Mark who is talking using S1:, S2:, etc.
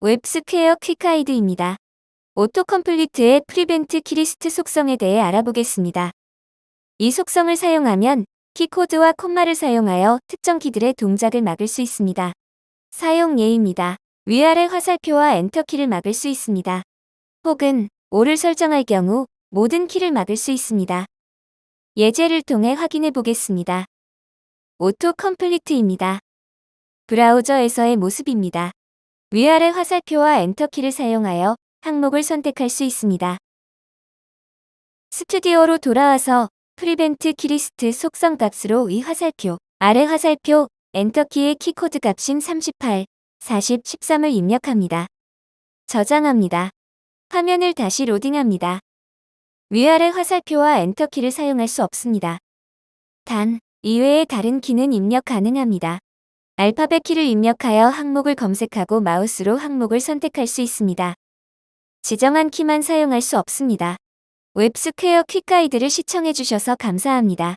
S1: 웹스퀘어 quick guide입니다. autocomplete의 prevent key list 속성에 대해 알아보겠습니다. 이 속성을 사용하면 key code와 콤마를 사용하여 특정 키들의 동작을 막을 수 있습니다. 사용 예입니다. 위아래 화살표와 엔터키를 막을 수 있습니다. 혹은 all을 설정할 경우 모든 키를 막을 수 있습니다. 예제를 통해 확인해 보겠습니다. autocomplete입니다. 브라우저에서의 모습입니다. 위아래 화살표와 엔터키를 사용하여 항목을 선택할 수 있습니다. 스튜디오로 돌아와서 prevent key list 속성 값으로 위 화살표, 아래 화살표, 엔터키의 key code 값인 38, 40, 13을 입력합니다. 저장합니다. 화면을 다시 로딩합니다. 위아래 화살표와 엔터키를 사용할 수 없습니다. 단, 이외의 다른 키는 입력 가능합니다. 알파벳 키를 입력하여 항목을 검색하고 마우스로 항목을 선택할 수 있습니다. 지정한 키만 사용할 수 없습니다. 웹스퀘어 quick guide를 시청해주셔서 감사합니다.